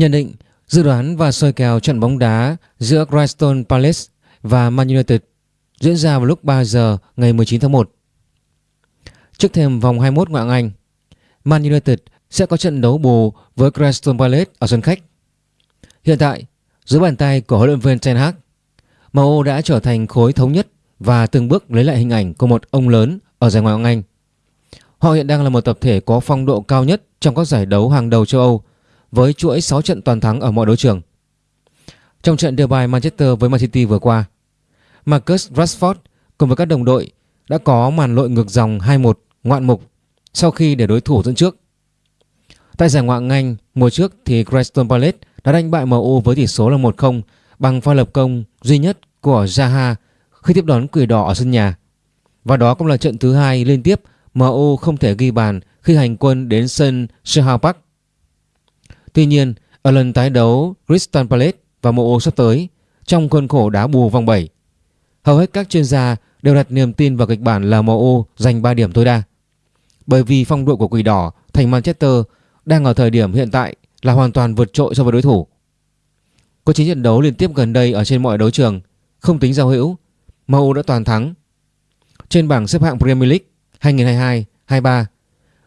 Nhận định, dự đoán và soi kèo trận bóng đá giữa Crystal Palace và Man United diễn ra vào lúc 3 giờ ngày 19 tháng 1. Trước thêm vòng 21 ngoại hạng Anh, Man United sẽ có trận đấu bù với Crystal Palace ở sân khách. Hiện tại, dưới bàn tay của huấn luyện viên Ten Hag, MU đã trở thành khối thống nhất và từng bước lấy lại hình ảnh của một ông lớn ở giải ngoại hạng Anh. Họ hiện đang là một tập thể có phong độ cao nhất trong các giải đấu hàng đầu châu Âu với chuỗi 6 trận toàn thắng ở mọi đấu trường. Trong trận derby Manchester với Man City vừa qua, Marcus Rashford cùng với các đồng đội đã có màn lội ngược dòng 2-1 ngoạn mục sau khi để đối thủ dẫn trước. Tại giải Ngoại hạng mùa trước thì Crystal Palace đã đánh bại MU với tỷ số là 1-0 bằng pha lập công duy nhất của Zaha khi tiếp đón Quỷ Đỏ ở sân nhà. Và đó cũng là trận thứ hai liên tiếp MU không thể ghi bàn khi hành quân đến sân Selhurst Park. Tuy nhiên, ở lần tái đấu Crystal Palace và MU sắp tới trong khuôn khổ đá bù vòng 7, hầu hết các chuyên gia đều đặt niềm tin vào kịch bản là MU giành 3 điểm tối đa. Bởi vì phong độ của Quỷ Đỏ thành Manchester đang ở thời điểm hiện tại là hoàn toàn vượt trội so với đối thủ. Có 9 trận đấu liên tiếp gần đây ở trên mọi đấu trường, không tính giao hữu, MU đã toàn thắng. Trên bảng xếp hạng Premier League 2022-23,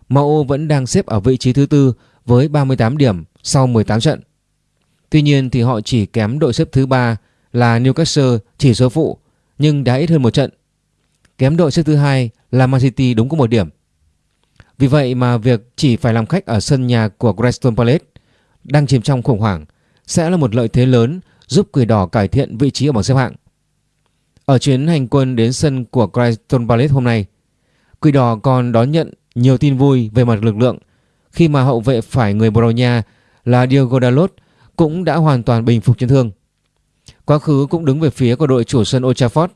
MU vẫn đang xếp ở vị trí thứ tư với 38 điểm sau 18 trận. Tuy nhiên thì họ chỉ kém đội xếp thứ ba là Newcastle chỉ số phụ nhưng đã ít hơn một trận. Kém đội xếp thứ hai là Man City đúng có một điểm. Vì vậy mà việc chỉ phải làm khách ở sân nhà của Crystal Palace đang chìm trong khủng hoảng sẽ là một lợi thế lớn giúp Quỷ Đỏ cải thiện vị trí ở bảng xếp hạng. Ở chuyến hành quân đến sân của Crystal Palace hôm nay, Quỷ Đỏ còn đón nhận nhiều tin vui về mặt lực lượng khi mà hậu vệ phải người Bồ Đào Nha là Diego Dalot cũng đã hoàn toàn bình phục chấn thương. Quá khứ cũng đứng về phía của đội chủ sân Old Trafford.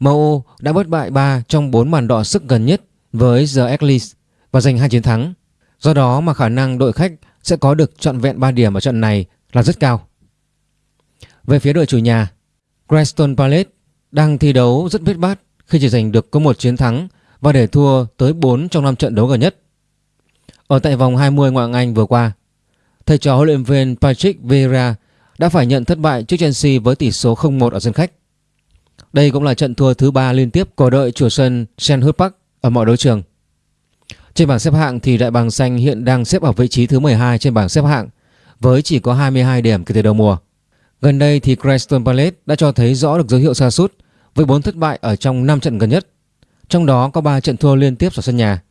MU đã bất bại 3 trong 4 màn đọ sức gần nhất với The Eagles và giành hai chiến thắng. Do đó mà khả năng đội khách sẽ có được trọn vẹn 3 điểm ở trận này là rất cao. Về phía đội chủ nhà, Crystal Palace đang thi đấu rất vết bát khi chỉ giành được có một chiến thắng và để thua tới 4 trong 5 trận đấu gần nhất. Ở tại vòng 20 ngoại hạng Anh vừa qua, thầy trò huấn luyện viên Patrick Vieira đã phải nhận thất bại trước Chelsea với tỷ số 0-1 ở sân khách. Đây cũng là trận thua thứ ba liên tiếp của đội chủ sân Selhurst Park ở mọi đấu trường. Trên bảng xếp hạng thì Đại Bàng Xanh hiện đang xếp ở vị trí thứ 12 trên bảng xếp hạng, với chỉ có 22 điểm kể từ đầu mùa. Gần đây thì Crystal Palace đã cho thấy rõ được dấu hiệu sa sút với 4 thất bại ở trong 5 trận gần nhất. Trong đó có 3 trận thua liên tiếp ở sân nhà.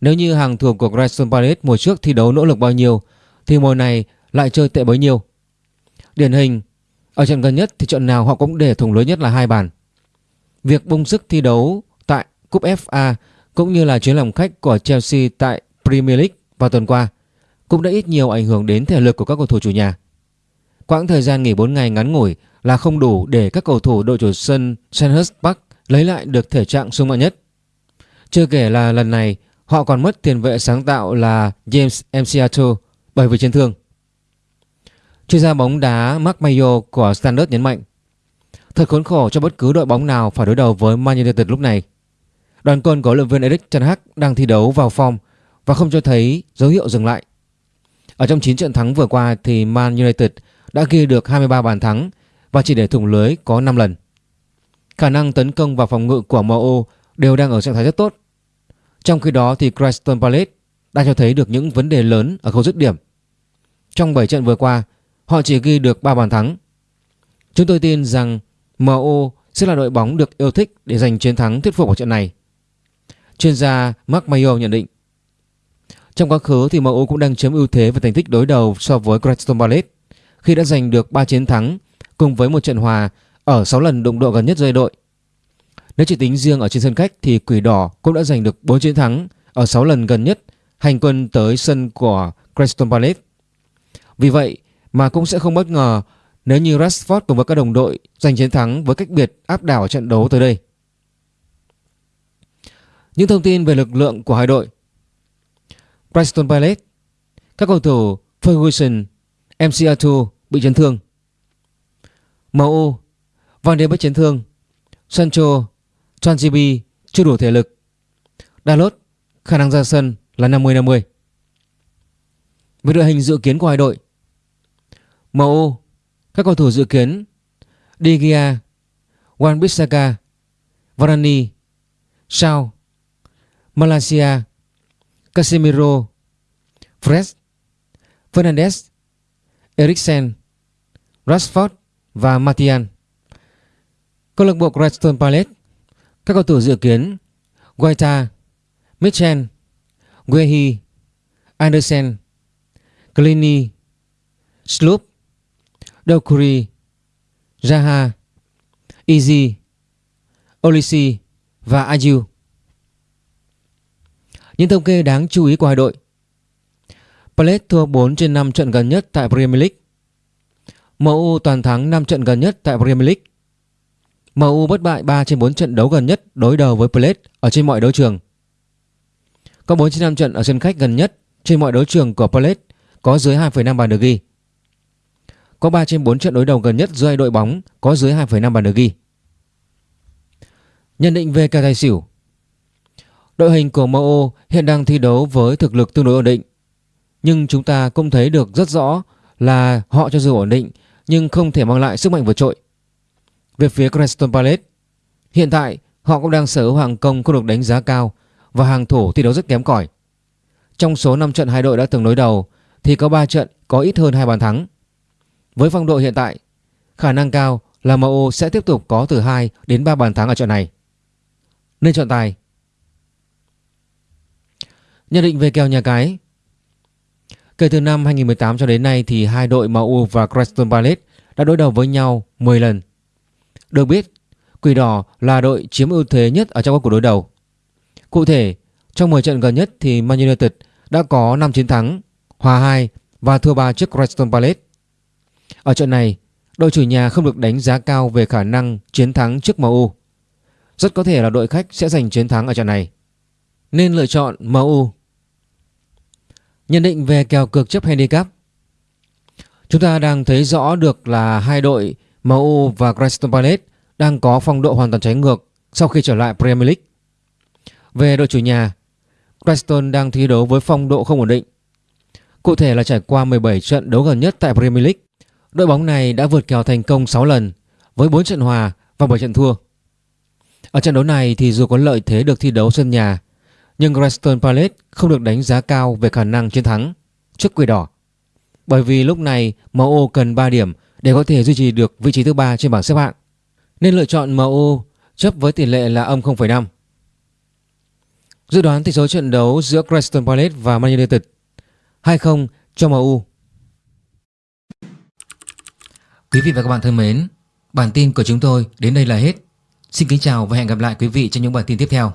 Nếu như hàng thủ của Crystal Palace mùa trước thi đấu nỗ lực bao nhiêu thì mùa này lại chơi tệ bấy nhiêu. Điển hình, ở trận gần nhất thì trận nào họ cũng để thủng lưới nhất là hai bàn. Việc bung sức thi đấu tại Cúp FA cũng như là chuyến làm khách của Chelsea tại Premier League vào tuần qua cũng đã ít nhiều ảnh hưởng đến thể lực của các cầu thủ chủ nhà. Quãng thời gian nghỉ 4 ngày ngắn ngủi là không đủ để các cầu thủ đội chủ sân Sandhurst Park lấy lại được thể trạng sung mạnh nhất. Chưa kể là lần này họ còn mất tiền vệ sáng tạo là James Mciato bởi vì chấn thương. Chuyên gia bóng đá Mark Mayo của Standard nhấn mạnh, Thật khốn khổ cho bất cứ đội bóng nào phải đối đầu với Man United lúc này. Đoàn quân của luyện viên Eric Ten Hag đang thi đấu vào form và không cho thấy dấu hiệu dừng lại. Ở trong 9 trận thắng vừa qua thì Man United đã ghi được 23 bàn thắng và chỉ để thủng lưới có 5 lần. Khả năng tấn công và phòng ngự của MU đều đang ở trạng thái rất tốt. Trong khi đó thì Crystal Palace đã cho thấy được những vấn đề lớn ở khâu dứt điểm. Trong 7 trận vừa qua, họ chỉ ghi được 3 bàn thắng. Chúng tôi tin rằng MU sẽ là đội bóng được yêu thích để giành chiến thắng thuyết phục ở trận này. Chuyên gia Mark Mayo nhận định Trong quá khứ thì MU cũng đang chiếm ưu thế về thành tích đối đầu so với Crystal Palace khi đã giành được 3 chiến thắng cùng với một trận hòa ở 6 lần đụng độ gần nhất rơi đội. Nếu chỉ tính riêng ở trên sân khách thì Quỷ Đỏ cũng đã giành được 4 chiến thắng ở 6 lần gần nhất hành quân tới sân của Crystal Palace. Vì vậy mà cũng sẽ không bất ngờ nếu như Rashford cùng với các đồng đội giành chiến thắng với cách biệt áp đảo trận đấu tới đây. Những thông tin về lực lượng của hai đội. Preston Palace Các cầu thủ Ferguson, MC bị chấn thương. MU Van de bị chấn thương. Sancho, Twanjibi chưa đủ thể lực. Dalot khả năng ra sân là 50-50 Về đội hình dự kiến của hai đội MU Các cầu thủ dự kiến De Gea Wan-Bissaka Varane, Shaw, Malaysia, Casemiro, Fred, Fernandes Eriksen Rashford và Martial. Câu lạc bộ Crystal Palace, Các cầu thủ dự kiến, Guaita Mitchell Guehi, Andersen Clini Sloop Dokuri Zaha Izzy, Olisi và Ayu Những thống kê đáng chú ý của hai đội. Palace thua 4 trên 5 trận gần nhất tại Premier League. MU toàn thắng 5 trận gần nhất tại Premier League. MU bất bại 3 trên 4 trận đấu gần nhất đối đầu với Palace ở trên mọi đấu trường. Có 4 trên 5 trận ở sân khách gần nhất trên mọi đấu trường của Palace có dưới 2,5 bàn được ghi có 3 trên 4 trận đối đầu gần nhất giữa hai đội bóng có dưới 2,5 bàn được ghi. Nhận định về kèo tài xỉu Đội hình của MO hiện đang thi đấu với thực lực tương đối ổn định Nhưng chúng ta cũng thấy được rất rõ là họ cho dù ổn định nhưng không thể mang lại sức mạnh vượt trội. Về phía Crystal Palace, hiện tại họ cũng đang sở hữu hàng công không được đánh giá cao và hàng thủ thi đấu rất kém cỏi. Trong số 5 trận hai đội đã từng đối đầu thì có 3 trận có ít hơn hai bàn thắng. Với phong độ hiện tại, khả năng cao là MU sẽ tiếp tục có từ 2 đến 3 bàn thắng ở trận này. Nên chọn tài. Nhận định về kèo nhà cái Kể từ năm 2018 cho đến nay thì hai đội MU và Crystal Palace đã đối đầu với nhau 10 lần. Được biết, Quỷ Đỏ là đội chiếm ưu thế nhất ở trong các cuộc đối đầu. Cụ thể, trong 10 trận gần nhất thì Man United đã có 5 chiến thắng, hòa 2 và thua 3 trước Crystal Palace. Ở trận này, đội chủ nhà không được đánh giá cao về khả năng chiến thắng trước MU. Rất có thể là đội khách sẽ giành chiến thắng ở trận này. Nên lựa chọn MU. Nhận định về kèo cược chấp handicap Chúng ta đang thấy rõ được là hai đội MU và Crystal Palace đang có phong độ hoàn toàn trái ngược sau khi trở lại Premier League. Về đội chủ nhà, Crystal đang thi đấu với phong độ không ổn định. Cụ thể là trải qua 17 trận đấu gần nhất tại Premier League Đội bóng này đã vượt kèo thành công 6 lần với 4 trận hòa và 7 trận thua. Ở trận đấu này thì dù có lợi thế được thi đấu sân nhà nhưng Crystal Palace không được đánh giá cao về khả năng chiến thắng trước Quỷ Đỏ. Bởi vì lúc này MU cần 3 điểm để có thể duy trì được vị trí thứ ba trên bảng xếp hạng. Nên lựa chọn MU chấp với tỷ lệ là âm 0,5. Dự đoán tỷ số trận đấu giữa Crystal Palace và Man United 2-0 cho MU. Quý vị và các bạn thân mến, bản tin của chúng tôi đến đây là hết. Xin kính chào và hẹn gặp lại quý vị trong những bản tin tiếp theo.